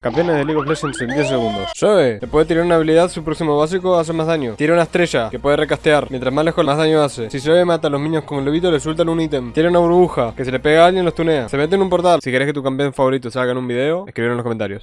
Campeones de League of Legends en 10 segundos. Zoe, le puede tirar una habilidad, su próximo básico hace más daño. Tira una estrella, que puede recastear. Mientras más lejos, más daño hace. Si Zoe mata a los minions con el lobito, le sueltan un ítem. Tira una burbuja, que se le pega a alguien, los tunea. Se mete en un portal. Si querés que tu campeón favorito salga en un video, escribir en los comentarios.